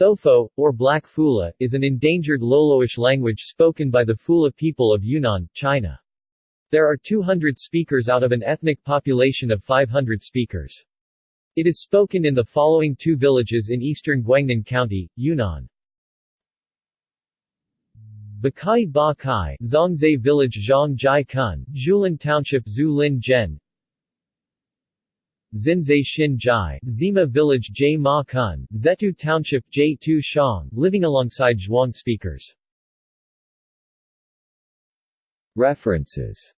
Thopho, or Black Fula, is an endangered Loloish language spoken by the Fula people of Yunnan, China. There are 200 speakers out of an ethnic population of 500 speakers. It is spoken in the following two villages in eastern Guangnan County, Yunnan. Bakai Ba Kai, Zhongzai Village Zhang Jai Kun, Julin Township Zhu Lin Zhen Xinzai Xin Jai, Zima Village J Ma Kun, Zetu Township J Tu Shang, living alongside Zhuang speakers. References